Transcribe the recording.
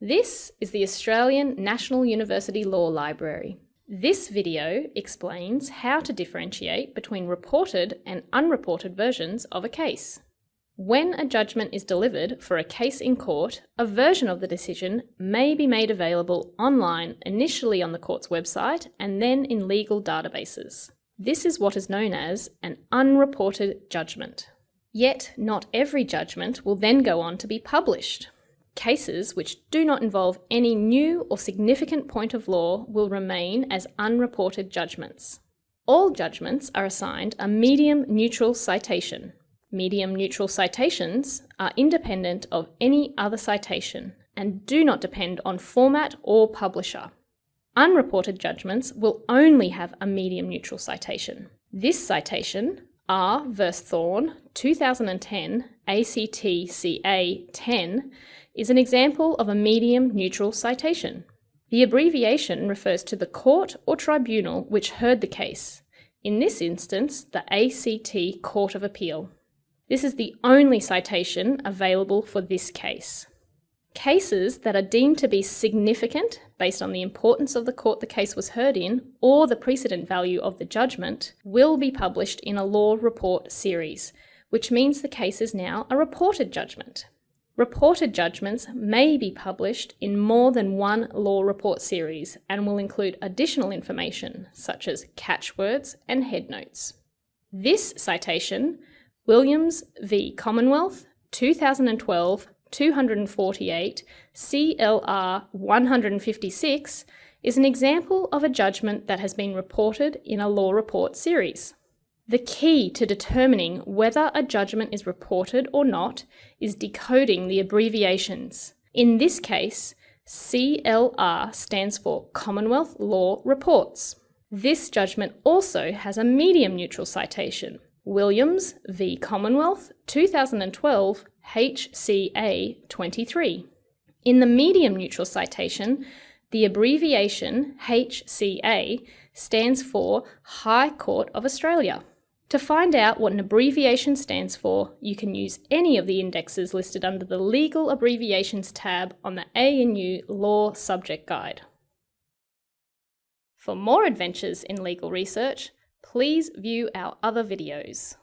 This is the Australian National University Law Library. This video explains how to differentiate between reported and unreported versions of a case. When a judgment is delivered for a case in court, a version of the decision may be made available online initially on the court's website and then in legal databases. This is what is known as an unreported judgment. Yet, not every judgment will then go on to be published. Cases which do not involve any new or significant point of law will remain as unreported judgments. All judgments are assigned a medium neutral citation. Medium neutral citations are independent of any other citation and do not depend on format or publisher. Unreported judgments will only have a medium neutral citation. This citation, R vs Thorne 2010 ACTCA 10, is an example of a medium neutral citation. The abbreviation refers to the court or tribunal which heard the case, in this instance, the ACT Court of Appeal. This is the only citation available for this case. Cases that are deemed to be significant based on the importance of the court the case was heard in or the precedent value of the judgment will be published in a law report series, which means the case is now a reported judgment. Reported judgments may be published in more than one law report series and will include additional information such as catchwords and headnotes. This citation, Williams v Commonwealth, 2012 248 CLR 156, is an example of a judgment that has been reported in a law report series. The key to determining whether a judgment is reported or not is decoding the abbreviations. In this case, CLR stands for Commonwealth Law Reports. This judgment also has a medium neutral citation, Williams v Commonwealth 2012 HCA 23. In the medium neutral citation, the abbreviation HCA stands for High Court of Australia. To find out what an abbreviation stands for, you can use any of the indexes listed under the Legal Abbreviations tab on the ANU Law Subject Guide. For more adventures in legal research, please view our other videos.